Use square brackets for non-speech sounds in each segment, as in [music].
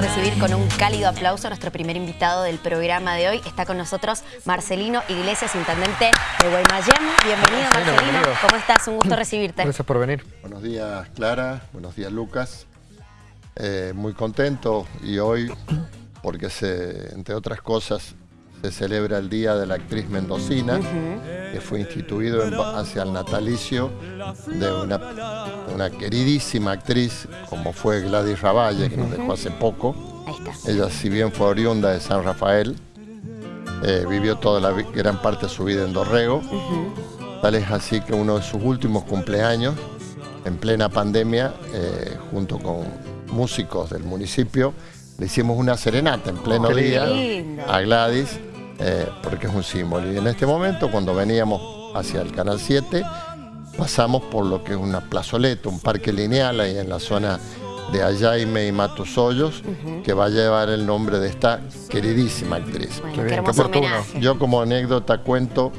recibir con un cálido aplauso a nuestro primer invitado del programa de hoy. Está con nosotros Marcelino Iglesias, intendente de Guaymallén. Bienvenido, Marcelino. ¿Cómo estás? Un gusto recibirte. Gracias por venir. Buenos días, Clara. Buenos días, Lucas. Eh, muy contento y hoy, porque se, entre otras cosas, se celebra el Día de la Actriz Mendocina, que fue instituido hacia el natalicio de una, una, queridísima actriz, como fue Gladys Ravalle, que nos dejó hace poco. Ella, si bien fue oriunda de San Rafael, eh, vivió toda la gran parte de su vida en Dorrego. Tal es así que uno de sus últimos cumpleaños, en plena pandemia, eh, junto con músicos del municipio, le hicimos una serenata en pleno día a Gladys eh, porque es un símbolo. Y en este momento, cuando veníamos hacia el Canal 7, pasamos por lo que es una plazoleta, un parque lineal ahí en la zona de Ayaime y Matos Hoyos, que va a llevar el nombre de esta queridísima actriz. Yo como anécdota cuento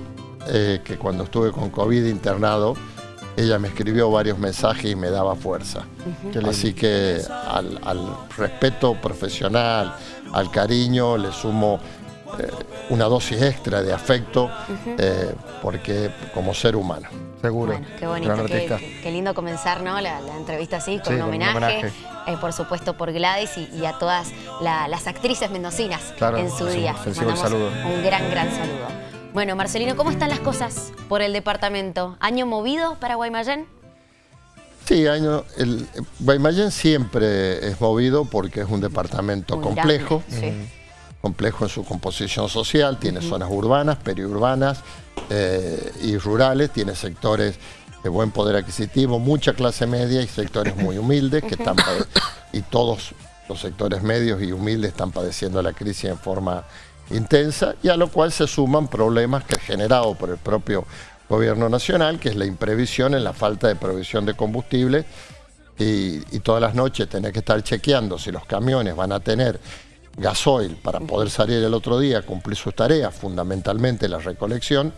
eh, que cuando estuve con COVID internado, ella me escribió varios mensajes y me daba fuerza. Así que al, al respeto profesional, al cariño, le sumo una dosis extra de afecto, eh, porque como ser humano. Seguro. qué bonito, qué, lindo comenzar ¿no? la, entrevista así, con un homenaje, eh, por supuesto por Gladys y, a todas las actrices mendocinas en su día. Un, saludo. un gran, gran saludo. Bueno, Marcelino, ¿cómo están las cosas por el departamento? ¿Año movido para Guaymallén? Sí, año, el, Guaymallén siempre es movido porque es un departamento complejo complejo en su composición social, tiene zonas urbanas, periurbanas eh, y rurales, tiene sectores de buen poder adquisitivo, mucha clase media y sectores muy humildes que están y todos los sectores medios y humildes están padeciendo la crisis en forma intensa y a lo cual se suman problemas que generado por el propio gobierno nacional, que es la imprevisión en la falta de provisión de combustible y, y todas las noches tener que estar chequeando si los camiones van a tener gasoil para poder salir el otro día, cumplir sus tareas, fundamentalmente la recolección,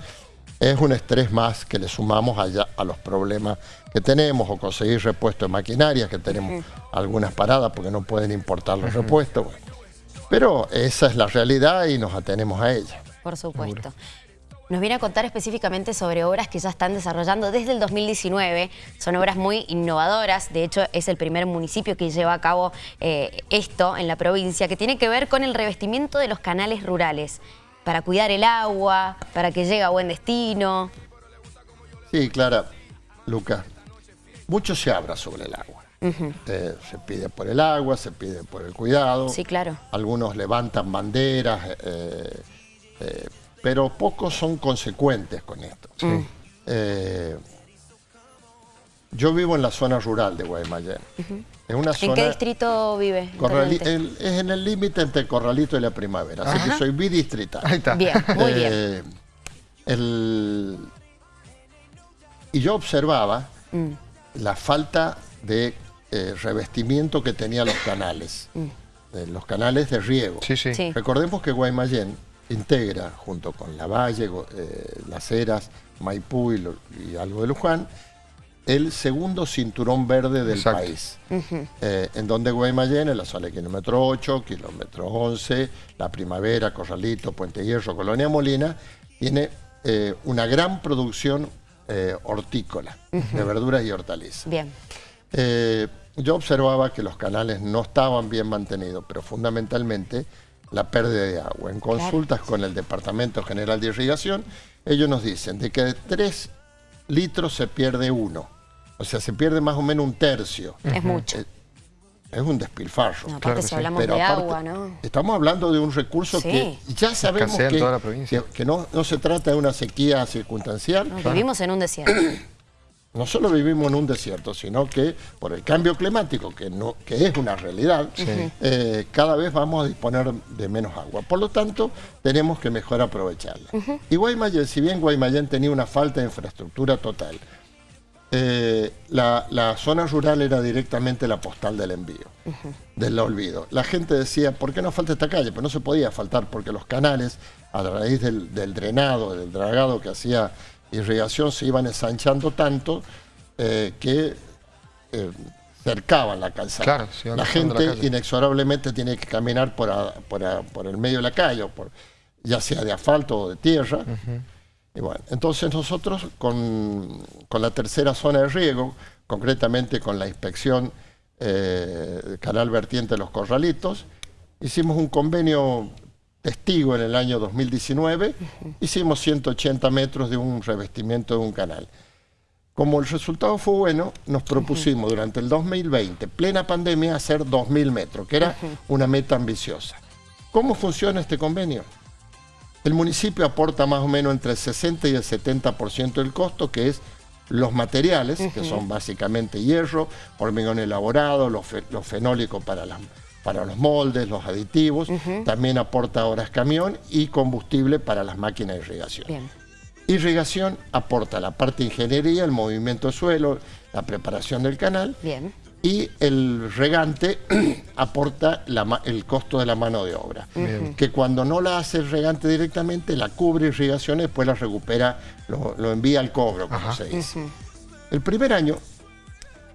es un estrés más que le sumamos allá a los problemas que tenemos o conseguir repuestos de maquinaria, que tenemos algunas paradas porque no pueden importar los repuestos. Pero esa es la realidad y nos atenemos a ella. Por supuesto. Nos viene a contar específicamente sobre obras que ya están desarrollando desde el 2019. Son obras muy innovadoras. De hecho, es el primer municipio que lleva a cabo eh, esto en la provincia, que tiene que ver con el revestimiento de los canales rurales para cuidar el agua, para que llegue a buen destino. Sí, Clara, Luca, mucho se habla sobre el agua. Eh, se pide por el agua, se pide por el cuidado. Sí, claro. Algunos levantan banderas, eh, pero pocos son consecuentes con esto. Eh, yo vivo en la zona rural de Guaymallén. ¿En qué distrito vive? es en el límite entre Corralito y la Primavera, así que soy bidistrital. Ahí está. Bien, muy bien. Eh, y yo observaba mm. la falta de eh, revestimiento que tenían los canales, mm. los canales de riego. Sí, sí. Recordemos que Guaymallén integra, junto con La Valle, eh, Las Heras, Maipú y, algo de Luján, el segundo cinturón verde del país, eh, en donde Guaymallén, en la zona de kilómetro 8, kilómetro 11, La Primavera, Corralito, Puente Hierro, Colonia Molina, tiene eh, una gran producción hortícola, de verduras y hortalizas. Bien. yo observaba que los canales no estaban bien mantenidos, pero fundamentalmente la pérdida de agua. En consultas con el Departamento General de Irrigación, ellos nos dicen de que de 3 litros se pierde uno. O sea, se pierde más o menos un tercio. Es mucho. Eh, es, un despilfarro. aparte si hablamos de agua, ¿no? Estamos hablando de un recurso que ya sabemos que, que, no, no, se trata de una sequía circunstancial. vivimos en un desierto. No solo vivimos en un desierto, sino que por el cambio climático, que, no, que es una realidad, eh, cada vez vamos a disponer de menos agua. Por lo tanto, tenemos que mejor aprovecharla. Y Guaymallén, si bien Guaymallén tenía una falta de infraestructura total, eh, la, zona rural era directamente la postal del envío, del olvido. La gente decía, ¿por qué no falta esta calle? Pero no se podía faltar porque los canales, a raíz del, del drenado, del dragado que hacía irrigación se iban ensanchando tanto eh, que eh, cercaban la calzada. la gente inexorablemente tiene que caminar por, por, el medio de la calle, por, ya sea de asfalto o de tierra. Y bueno, entonces nosotros con, la tercera zona de riego, concretamente con la inspección eh, Canal Vertiente de los Corralitos, hicimos un convenio testigo en el año 2019, hicimos 180 metros de un revestimiento de un canal. Como el resultado fue bueno, nos propusimos durante el 2020, plena pandemia, hacer 2.000 metros, que era una meta ambiciosa. ¿Cómo funciona este convenio? El municipio aporta más o menos entre el 60 y el 70% del costo, que es los materiales, que son básicamente hierro, hormigón elaborado, los, fenólicos para, para los moldes, los aditivos, también aporta horas camión y combustible para las máquinas de irrigación. Irrigación aporta la parte de ingeniería, el movimiento de suelo, la preparación del canal. Bien. Y el regante [clears throat] aporta el costo de la mano de obra. Que cuando no la hace el regante directamente, la cubre irrigación y después la recupera, lo, envía al cobro, como se dice. El primer año,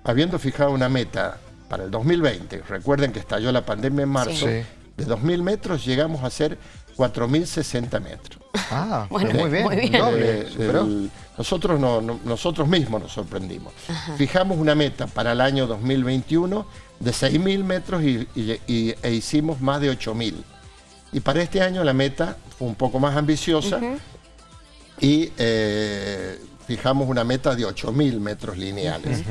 habiendo fijado una meta para el 2020, recuerden que estalló la pandemia en marzo, de 2.000 metros llegamos a hacer 4.060 metros. Ah, [laughs] bueno, muy bien. Eh, nosotros, no, nosotros mismos nos sorprendimos. Fijamos una meta para el año 2021 de 6.000 metros y, e hicimos más de 8.000. Y para este año la meta fue un poco más ambiciosa y eh, fijamos una meta de 8.000 metros lineales.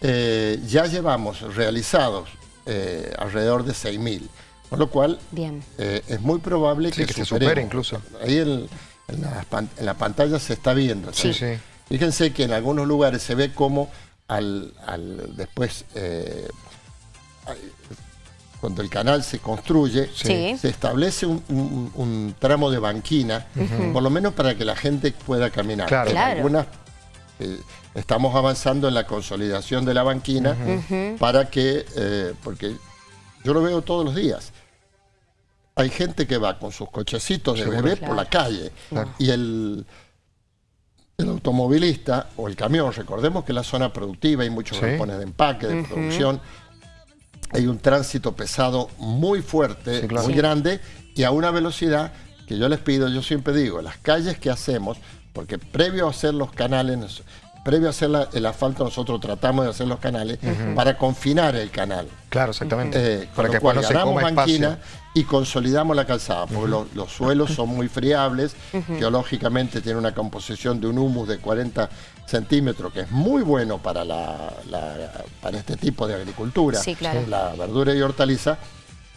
Eh, ya llevamos realizados alrededor de 6.000. Con lo cual, eh, es muy probable que, se supere incluso. Ahí en, la, pantalla se está viendo. Fíjense que en algunos lugares se ve como al, después, eh, cuando el canal se construye, se establece un, tramo de banquina, por lo menos para que la gente pueda caminar. Claro. algunas eh, estamos avanzando en la consolidación de la banquina para que, porque yo lo veo todos los días. Hay gente que va con sus cochecitos de bebé por la calle y el, el automovilista o el camión, recordemos que la zona productiva hay muchos galpones de empaque, de producción, hay un tránsito pesado muy fuerte, muy grande y a una velocidad que yo les pido, yo siempre digo, las calles que hacemos, porque previo a hacer los canales, previo a hacer el asfalto nosotros tratamos de hacer los canales para confinar el canal. Claro, exactamente. Eh, para que cuando se coma banquina y consolidamos la calzada, porque los, suelos son muy friables, geológicamente tiene una composición de un humus de 40 centímetros, que es muy bueno para, la, para este tipo de agricultura, la verdura y hortaliza,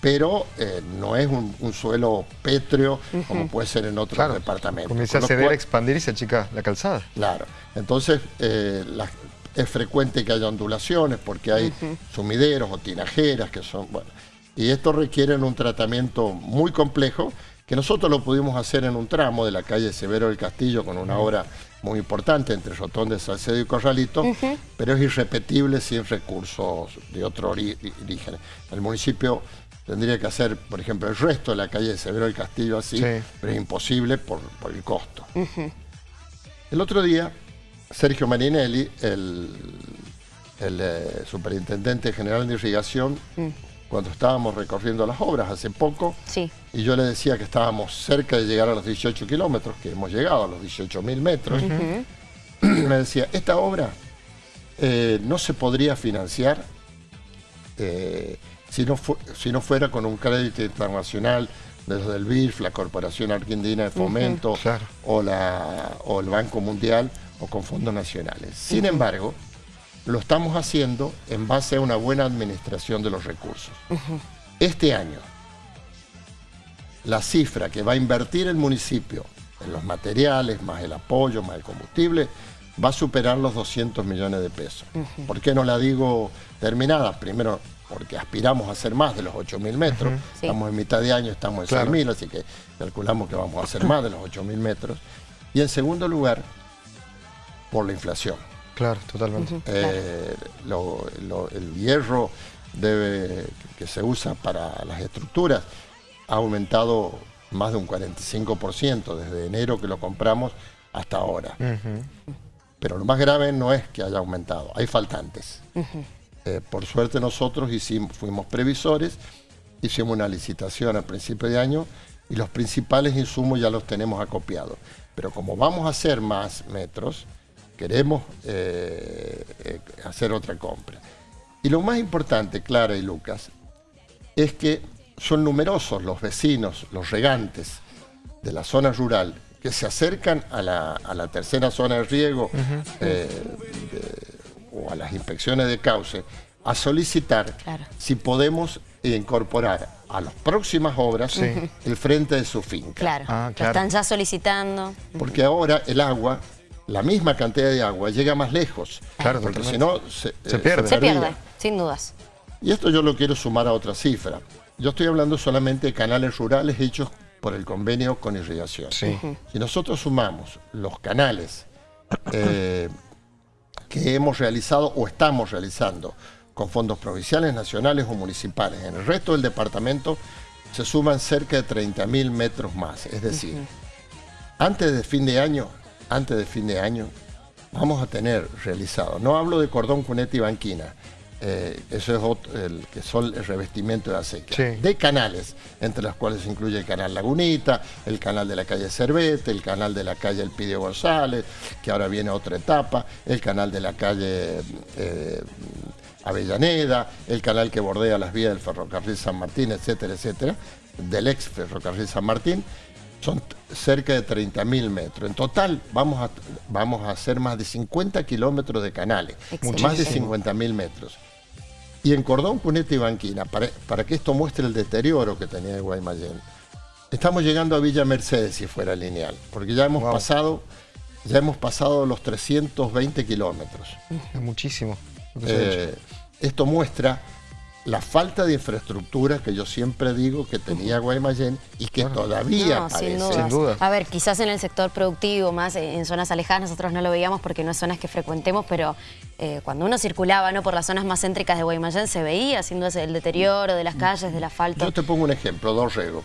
pero eh, no es un, suelo pétreo como puede ser en otros departamentos. Comienza a ceder, a expandir y se achica la calzada. Claro, entonces eh, es frecuente que haya ondulaciones porque hay sumideros o tinajeras que son, bueno, y esto requiere un tratamiento muy complejo que nosotros lo pudimos hacer en un tramo de la calle Severo del Castillo con una obra muy importante entre Rotón de Salcedo y Corralito, pero es irrepetible sin recursos de otro origen. El municipio Tendría que hacer, por ejemplo, el resto de la calle de Severo del Castillo así, pero es imposible por, el costo. El otro día, Sergio Marinelli, el, eh, superintendente general de irrigación, mm. cuando estábamos recorriendo las obras hace poco, y yo le decía que estábamos cerca de llegar a los 18 kilómetros, que hemos llegado a los 18 mil metros, [clears throat] me decía, esta obra eh, no se podría financiar eh, si no, si no fuera con un crédito internacional desde el BIF, la Corporación Argentina de Fomento o, la, o el Banco Mundial o con fondos nacionales. Sin embargo, lo estamos haciendo en base a una buena administración de los recursos. Este año, la cifra que va a invertir el municipio en los materiales, más el apoyo, más el combustible, va a superar los 200 millones de pesos. ¿Por qué no la digo terminada? Primero, porque aspiramos a hacer más de los 8.000 metros. Estamos en mitad de año, estamos en 6.000, así que calculamos que vamos a hacer más de los 8.000 metros. Y en segundo lugar, por la inflación. Claro, totalmente. Eh, el hierro debe, que se usa para las estructuras ha aumentado más de un 45% desde enero que lo compramos hasta ahora. Pero lo más grave no es que haya aumentado, hay faltantes. Eh, por suerte nosotros hicimos, fuimos previsores, hicimos una licitación al principio de año y los principales insumos ya los tenemos acopiados. Pero como vamos a hacer más metros, queremos eh, eh, hacer otra compra. Y lo más importante, Clara y Lucas, es que son numerosos los vecinos, los regantes de la zona rural que se acercan a la, tercera zona de riego eh, o a las inspecciones de cauce a solicitar si podemos incorporar a las próximas obras el frente de su finca. Claro, ah, están ya solicitando. Porque ahora el agua, la misma cantidad de agua, llega más lejos. Claro, porque si no, se, eh, pierde. Se, pierde, sin dudas. Y esto yo lo quiero sumar a otra cifra. Yo estoy hablando solamente de canales rurales hechos por el convenio con irrigación. Si nosotros sumamos los canales eh, que hemos realizado o estamos realizando con fondos provinciales, nacionales o municipales, en el resto del departamento se suman cerca de 30.000 metros más. Es decir, antes de fin de año, antes de fin de año, vamos a tener realizado, no hablo de cordón, cuneta y banquina, eh, eso es el que son el revestimiento de acequia, de canales, entre los cuales se incluye el canal Lagunita, el canal de la calle Cervete, el canal de la calle Elpidio González, que ahora viene otra etapa, el canal de la calle eh, Avellaneda, el canal que bordea las vías del ferrocarril San Martín, etcétera, etcétera, del ex ferrocarril San Martín, son cerca de 30.000 metros. En total vamos a, vamos a hacer más de 50 kilómetros de canales, más de 50.000 metros. Y en Cordón, Cuneta y Banquina, para, que esto muestre el deterioro que tenía el Guaymallén, estamos llegando a Villa Mercedes si fuera lineal, porque ya hemos pasado ya hemos pasado los 320 kilómetros. Es muchísimo. Eh, esto muestra la falta de infraestructura que yo siempre digo que tenía Guaymallén y que todavía no, Sin duda. A ver, quizás en el sector productivo, más en zonas alejadas, nosotros no lo veíamos porque no es zonas que frecuentemos, pero eh, cuando uno circulaba ¿no? por las zonas más céntricas de Guaymallén se veía, sin duda, el deterioro de las calles, del asfalto. Yo te pongo un ejemplo, Dorrego.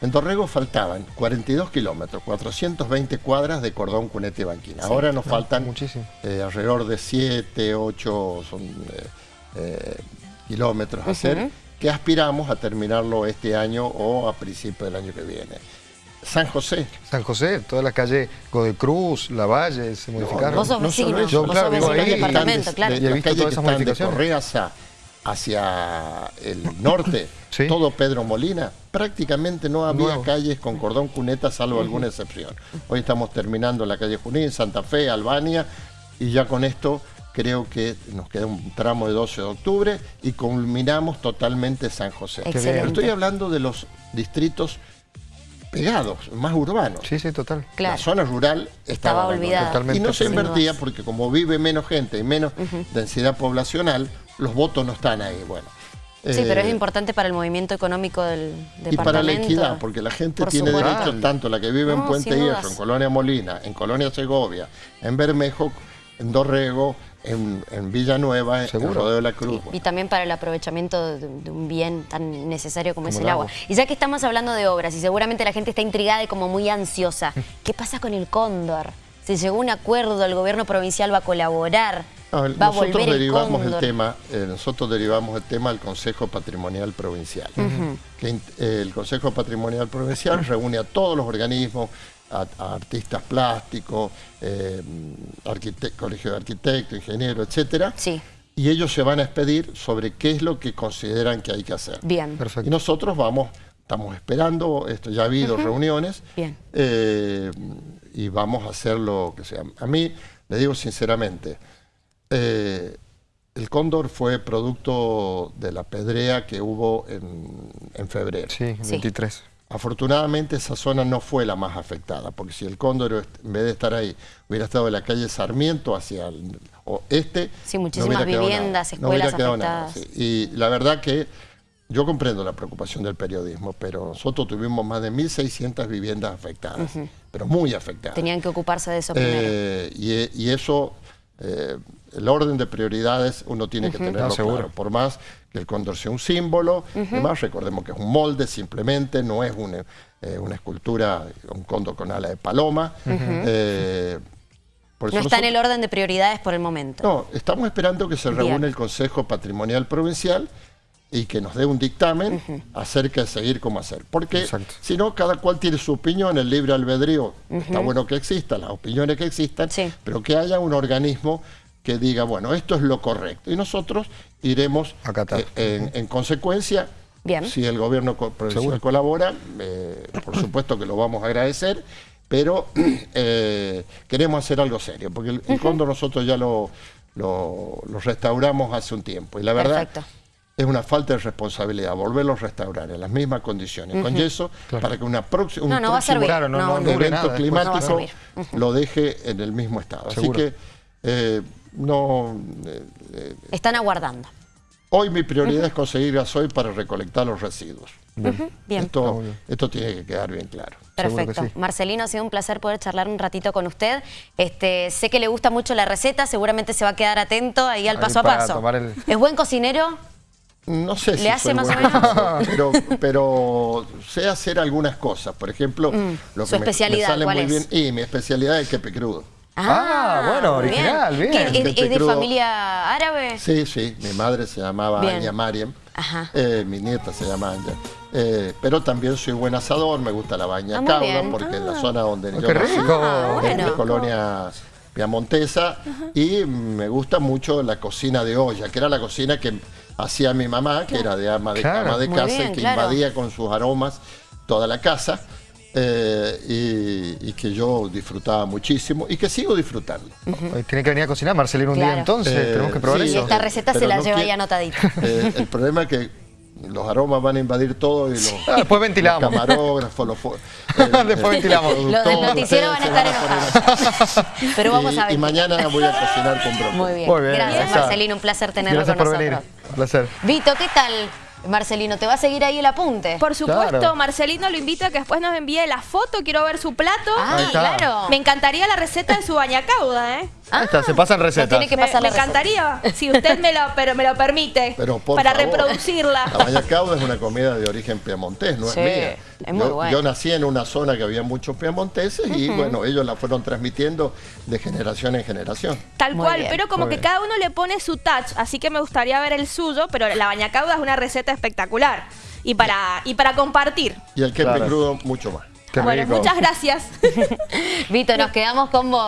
En Dorrego faltaban 42 kilómetros, 420 cuadras de cordón cunete y banquina. Ahora nos faltan eh, alrededor de 7, 8, son... Eh, kilómetros a hacer, que aspiramos a terminarlo este año o a principios del año que viene. San José. San José, toda la calle Godecruz, La Valle, se modificaron. vos sos vecino, yo, claro, vivo ahí, departamento, claro. Y he visto todas esas modificaciones. De Correaza hacia el norte, [coughs] todo Pedro Molina, prácticamente no había calles con cordón cuneta, salvo alguna excepción. Hoy estamos terminando la calle Junín, Santa Fe, Albania, y ya con esto creo que nos queda un tramo de 12 de octubre y culminamos totalmente San José. estoy hablando de los distritos pegados, más urbanos. Sí, sí, total. La zona rural estaba, olvidada. y no se invertía porque como vive menos gente y menos densidad poblacional, los votos no están ahí. Bueno, Sí, pero es eh, importante para el movimiento económico del departamento. Y para la equidad, porque la gente tiene derecho, tanto la que vive en Puente Hierro, en Colonia Molina, en Colonia Segovia, en Bermejo, en Dorrego, en, Villanueva, en Rodeo de la Cruz. y también para el aprovechamiento de, un bien tan necesario como, es el agua. Y ya que estamos hablando de obras y seguramente la gente está intrigada y como muy ansiosa, [laughs] ¿qué pasa con el cóndor? Se llegó un acuerdo, el gobierno provincial va a colaborar, va a nosotros volver derivamos el, tema, eh, nosotros derivamos el tema al Consejo Patrimonial Provincial. que, el Consejo Patrimonial Provincial reúne a todos los organismos, a, artistas plásticos, eh, colegio de arquitectos, ingenieros, etcétera. Sí. Y ellos se van a expedir sobre qué es lo que consideran que hay que hacer. Bien. Perfecto. Y nosotros vamos, estamos esperando, esto ya ha habido reuniones. Bien. Eh, y vamos a hacer lo que sea. A mí, le digo sinceramente, eh, el cóndor fue producto de la pedrea que hubo en, febrero. Sí, 23. Afortunadamente esa zona no fue la más afectada, porque si el cóndor en vez de estar ahí hubiera estado en la calle Sarmiento hacia el oeste... Sí, muchísimas viviendas, escuelas afectadas. Y la verdad que yo comprendo la preocupación del periodismo, pero nosotros tuvimos más de 1.600 viviendas afectadas, pero muy afectadas. Tenían que ocuparse de eso primero. Eh, y, eso... Eh, el orden de prioridades uno tiene que tenerlo claro. Por más que el cóndor sea un símbolo, además recordemos que es un molde simplemente, no es una, eh, una escultura, un cóndor con ala de paloma. Eh, Por No está en el orden de prioridades por el momento. No, estamos esperando que se Bien. reúne el Consejo Patrimonial Provincial y que nos dé un dictamen acerca de seguir cómo hacer. Porque si no, cada cual tiene su opinión, el libre albedrío. Está bueno que existan, las opiniones que existan, Sí. pero que haya un organismo que diga, bueno, esto es lo correcto. Y nosotros iremos Acatar. eh, en, en consecuencia. Bien. Si el gobierno provincial Seguro. colabora, eh, por supuesto que lo vamos a agradecer, pero [clears throat] eh, queremos hacer algo serio, porque el, el cóndor nosotros ya lo, lo- lo restauramos hace un tiempo y la verdad Perfecto. es una falta de responsabilidad volverlo a restaurar en las mismas condiciones, con yeso, para que una próxima, un No, no próximo servir. Claro, no, no, no dure evento nada climático No va a servir. lo deje en el mismo estado. Seguro. Así que eh, no... eh, Están aguardando. Hoy mi prioridad es conseguir gasoil para recolectar los residuos. Bien. Bien. esto tiene que quedar bien claro. Perfecto. sí. Marcelino, ha sido un placer poder charlar un ratito con usted. Este, sé que le gusta mucho la receta, seguramente se va a quedar atento ahí al Ahí paso a paso. el- ¿Es buen cocinero? No sé si ¿Le hace soy más o menos? [laughs] Pero, pero sé hacer algunas cosas. Por ejemplo, lo Mm. Su que me- me, especialidad, sale ¿cuál muy es? bien. Y mi especialidad es el quepe crudo. Ah, bueno, muy original, bien. ¿Qué, ¿Es, Pepe es de crudo. familia árabe? Sí, sí. Mi madre se llamaba Bien. Anya Mariam. Ajá. Eh, mi nieta se llama Anya. Eh, pero también soy buen asador, me gusta la baña Ah, cauda, bien. porque en la zona donde Oh, yo qué nací, rico. Ah, es bueno. de colonia piamontesa, y me gusta mucho la cocina de olla, que era la cocina que hacía mi mamá, que era de ama de Claro. cama de casa bien, y que claro. invadía con sus aromas toda la casa. Eh, y, y que yo disfrutaba muchísimo y que sigo disfrutando. Tiene que venir a cocinar Marcelino un Claro. día entonces, Eh, tenemos que probar sí, Y esta receta se la no lleva ahí anotadita. [laughs] Eh, el problema es que los aromas van a invadir todo y los, Ah, después ventilamos. los camarógrafos, los [laughs] Después ventilamos. Los del productores, noticiero van a estar enojados. [laughs] Pero vamos y, a ver. y mañana voy a cocinar con brócoli. Muy bien. Muy bien, Gracias. Marcelino. Un placer tenerlo Gracias con por nosotros. venir. Un placer. Vito, ¿qué tal, Marcelino? ¿Te va a seguir ahí el apunte? Por supuesto, Claro. Marcelino lo invito a que después nos envíe la foto, quiero ver su plato. Ah, claro. Me encantaría la receta de su bañacauda, ¿eh? Ahí está, se pasan recetas. tiene que Me, pasar la me receta. encantaría, si usted me lo, pero me lo permite, Pero por para favor, reproducirla. La baña cauda es una comida de origen piamontés, no Sí, es mía. Es muy yo, buena. yo nací en una zona que había muchos piamonteses y bueno, ellos la fueron transmitiendo de generación en generación. Tal Muy cual, bien. pero como Muy que bien. cada uno le pone su touch, así que me gustaría ver el suyo, pero la bañacauda es una receta espectacular y para, y para compartir. Y el quepe Claro. crudo mucho más. Qué bueno, rico. muchas gracias. [laughs] Vito, nos quedamos con vos.